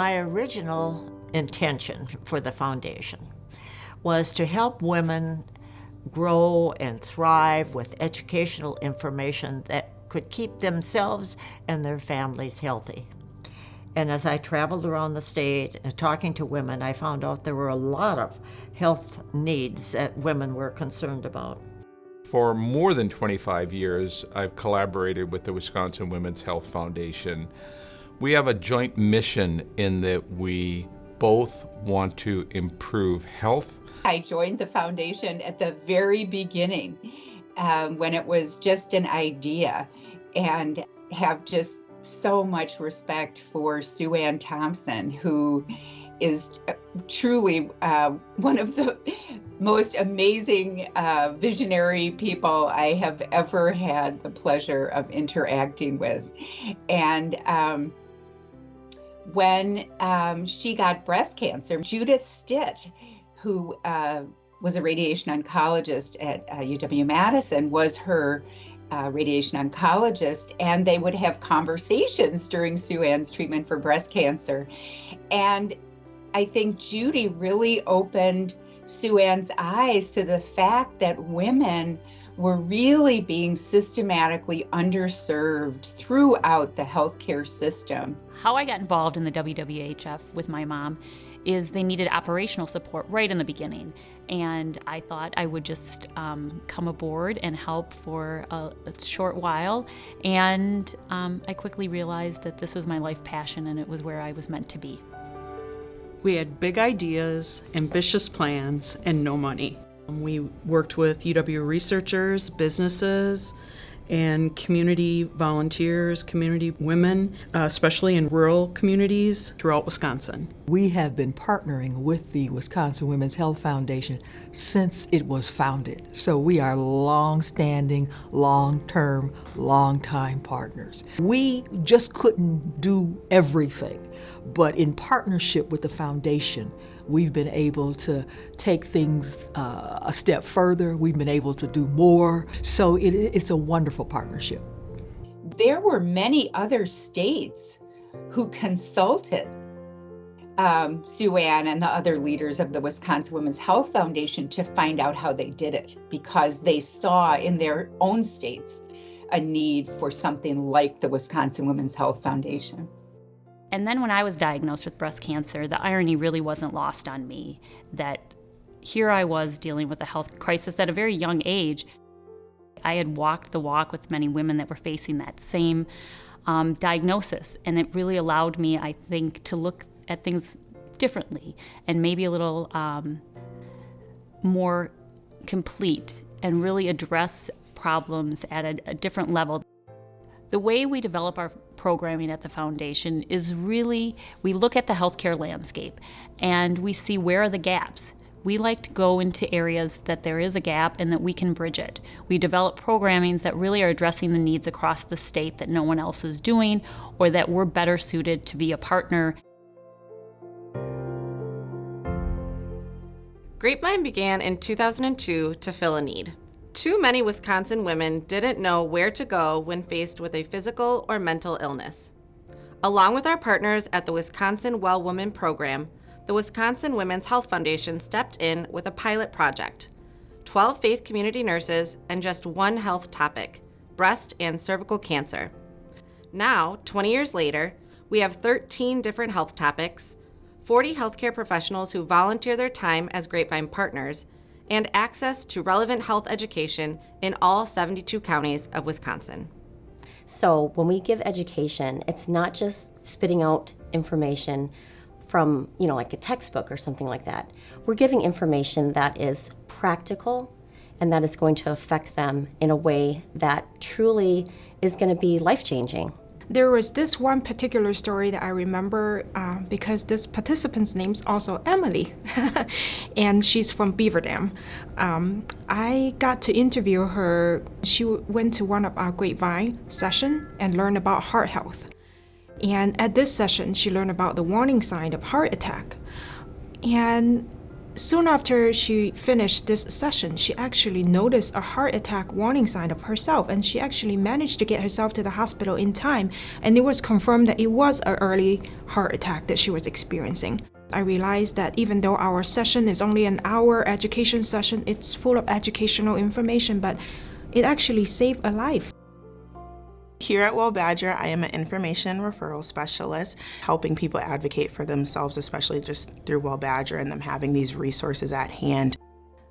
My original intention for the foundation was to help women grow and thrive with educational information that could keep themselves and their families healthy. And as I traveled around the state and talking to women, I found out there were a lot of health needs that women were concerned about. For more than 25 years, I've collaborated with the Wisconsin Women's Health Foundation. We have a joint mission in that we both want to improve health. I joined the foundation at the very beginning um, when it was just an idea and have just so much respect for Sue Ann Thompson, who is truly uh, one of the most amazing uh, visionary people I have ever had the pleasure of interacting with. And um, when um, she got breast cancer, Judith Stitt, who uh, was a radiation oncologist at UW uh, Madison, was her uh, radiation oncologist, and they would have conversations during Sue Ann's treatment for breast cancer. And I think Judy really opened Sue Ann's eyes to the fact that women were really being systematically underserved throughout the healthcare system. How I got involved in the WWHF with my mom is they needed operational support right in the beginning. And I thought I would just um, come aboard and help for a, a short while. And um, I quickly realized that this was my life passion and it was where I was meant to be. We had big ideas, ambitious plans, and no money. We worked with UW researchers, businesses, and community volunteers, community women, uh, especially in rural communities throughout Wisconsin. We have been partnering with the Wisconsin Women's Health Foundation since it was founded. So we are long-standing, long-term, long-time partners. We just couldn't do everything, but in partnership with the foundation, We've been able to take things uh, a step further. We've been able to do more. So it, it's a wonderful partnership. There were many other states who consulted um, Sue Ann and the other leaders of the Wisconsin Women's Health Foundation to find out how they did it because they saw in their own states a need for something like the Wisconsin Women's Health Foundation. And then when I was diagnosed with breast cancer, the irony really wasn't lost on me that here I was dealing with a health crisis at a very young age. I had walked the walk with many women that were facing that same um, diagnosis, and it really allowed me, I think, to look at things differently and maybe a little um, more complete and really address problems at a, a different level. The way we develop our programming at the foundation is really we look at the healthcare landscape and we see where are the gaps. We like to go into areas that there is a gap and that we can bridge it. We develop programmings that really are addressing the needs across the state that no one else is doing or that we're better suited to be a partner. Grapevine began in 2002 to fill a need. Too many Wisconsin women didn't know where to go when faced with a physical or mental illness. Along with our partners at the Wisconsin Well Woman program, the Wisconsin Women's Health Foundation stepped in with a pilot project 12 faith community nurses and just one health topic breast and cervical cancer. Now, 20 years later, we have 13 different health topics, 40 healthcare professionals who volunteer their time as Grapevine partners, and access to relevant health education in all 72 counties of Wisconsin. So when we give education, it's not just spitting out information from, you know, like a textbook or something like that. We're giving information that is practical and that is going to affect them in a way that truly is going to be life-changing. There was this one particular story that I remember uh, because this participant's name is also Emily, and she's from Beaver Dam. Um, I got to interview her. She went to one of our Grapevine session and learned about heart health. And at this session, she learned about the warning sign of heart attack. And Soon after she finished this session, she actually noticed a heart attack warning sign of herself, and she actually managed to get herself to the hospital in time. And it was confirmed that it was an early heart attack that she was experiencing. I realized that even though our session is only an hour education session, it's full of educational information, but it actually saved a life. Here at Well Badger, I am an information referral specialist, helping people advocate for themselves, especially just through Well Badger and them having these resources at hand.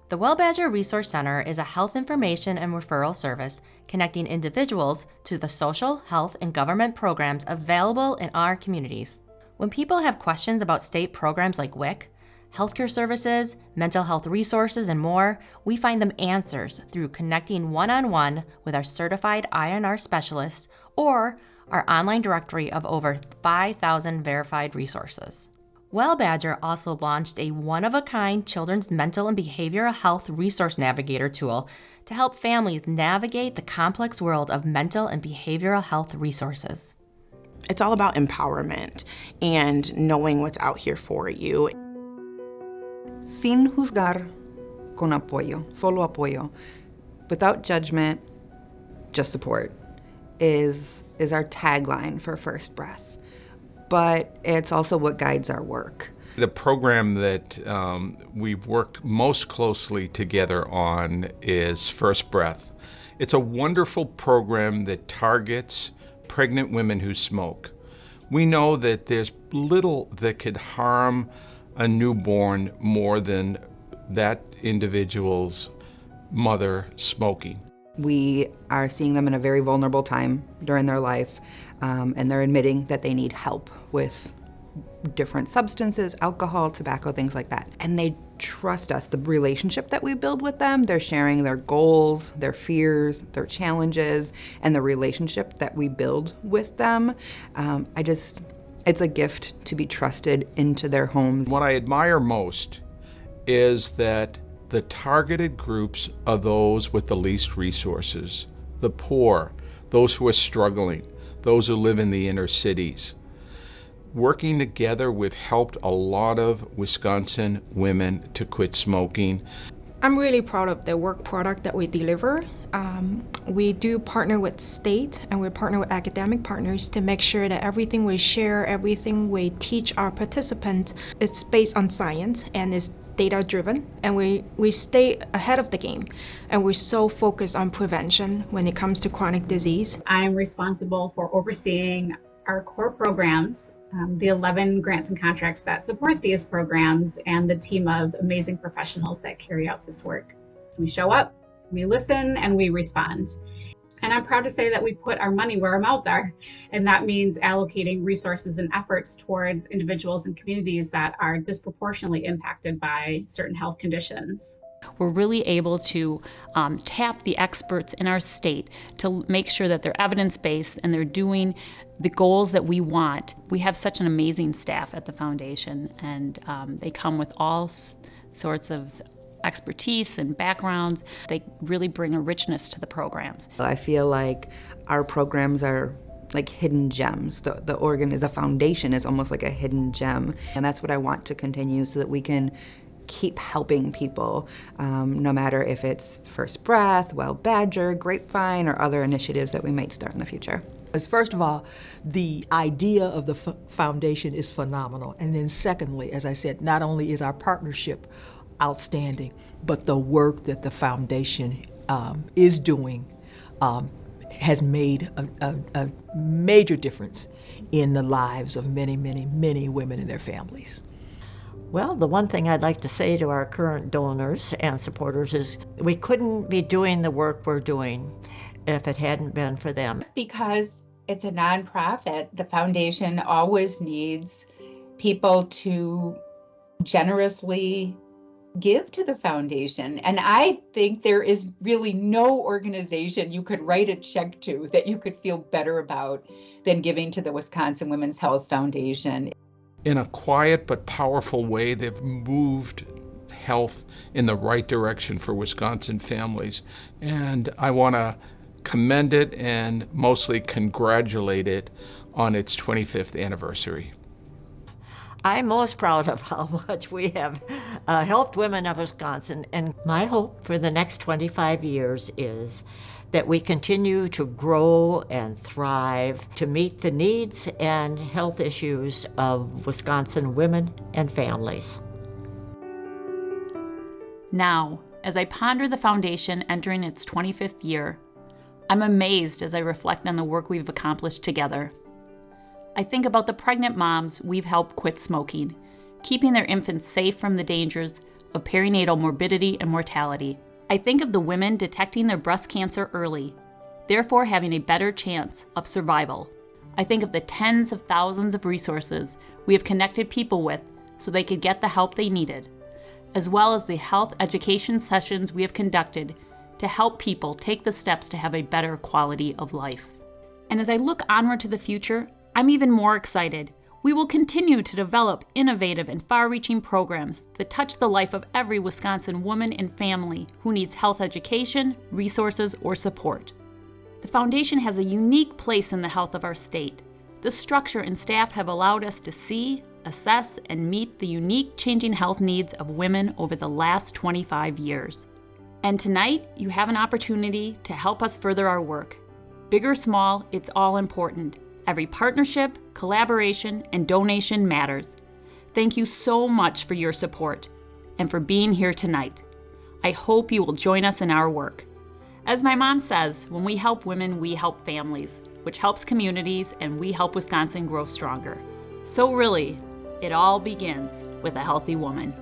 The Well Badger Resource Center is a health information and referral service connecting individuals to the social, health, and government programs available in our communities. When people have questions about state programs like WIC, healthcare services, mental health resources, and more, we find them answers through connecting one on one with our certified INR specialists or our online directory of over 5,000 verified resources. Well Badger also launched a one of a kind children's mental and behavioral health resource navigator tool to help families navigate the complex world of mental and behavioral health resources. It's all about empowerment and knowing what's out here for you. Sin juzgar, con apoyo, solo apoyo, without judgment, just support, is, is our tagline for First Breath. But it's also what guides our work. The program that um, we've worked most closely together on is First Breath. It's a wonderful program that targets pregnant women who smoke. We know that there's little that could harm a newborn more than that individual's mother smoking. We are seeing them in a very vulnerable time during their life, um, and they're admitting that they need help with different substances, alcohol, tobacco, things like that. And they trust us. The relationship that we build with them, they're sharing their goals, their fears, their challenges, and the relationship that we build with them. Um, I just, it's a gift to be trusted into their homes. What I admire most is that the targeted groups are those with the least resources, the poor, those who are struggling, those who live in the inner cities. Working together, we've helped a lot of Wisconsin women to quit smoking. I'm really proud of the work product that we deliver. Um, we do partner with state and we partner with academic partners to make sure that everything we share, everything we teach our participants is based on science and is data driven and we, we stay ahead of the game and we're so focused on prevention when it comes to chronic disease. I'm responsible for overseeing our core programs um, the 11 grants and contracts that support these programs and the team of amazing professionals that carry out this work. So we show up, we listen, and we respond. And I'm proud to say that we put our money where our mouths are. And that means allocating resources and efforts towards individuals and communities that are disproportionately impacted by certain health conditions. We're really able to um, tap the experts in our state to make sure that they're evidence based and they're doing the goals that we want. We have such an amazing staff at the foundation, and um, they come with all sorts of expertise and backgrounds. They really bring a richness to the programs. I feel like our programs are like hidden gems. The, the organ, a foundation is almost like a hidden gem. And that's what I want to continue so that we can keep helping people, um, no matter if it's First Breath, Well Badger, Grapevine, or other initiatives that we might start in the future. First of all, the idea of the foundation is phenomenal. And then secondly, as I said, not only is our partnership outstanding, but the work that the foundation um, is doing um, has made a, a, a major difference in the lives of many, many, many women and their families. Well, the one thing I'd like to say to our current donors and supporters is we couldn't be doing the work we're doing if it hadn't been for them. Because it's a nonprofit, the foundation always needs people to generously give to the foundation. And I think there is really no organization you could write a check to that you could feel better about than giving to the Wisconsin Women's Health Foundation in a quiet but powerful way, they've moved health in the right direction for Wisconsin families. And I want to commend it and mostly congratulate it on its 25th anniversary. I'm most proud of how much we have uh, helped women of Wisconsin, and my hope for the next 25 years is that we continue to grow and thrive to meet the needs and health issues of Wisconsin women and families. Now, as I ponder the foundation entering its 25th year, I'm amazed as I reflect on the work we've accomplished together. I think about the pregnant moms we've helped quit smoking, keeping their infants safe from the dangers of perinatal morbidity and mortality. I think of the women detecting their breast cancer early, therefore having a better chance of survival. I think of the tens of thousands of resources we have connected people with so they could get the help they needed, as well as the health education sessions we have conducted to help people take the steps to have a better quality of life. And as I look onward to the future, I'm even more excited. We will continue to develop innovative and far reaching programs that touch the life of every Wisconsin woman and family who needs health education, resources, or support. The Foundation has a unique place in the health of our state. The structure and staff have allowed us to see, assess, and meet the unique changing health needs of women over the last 25 years. And tonight, you have an opportunity to help us further our work. Big or small, it's all important. Every partnership, collaboration, and donation matters. Thank you so much for your support and for being here tonight. I hope you will join us in our work. As my mom says, when we help women, we help families, which helps communities, and we help Wisconsin grow stronger. So, really, it all begins with a healthy woman.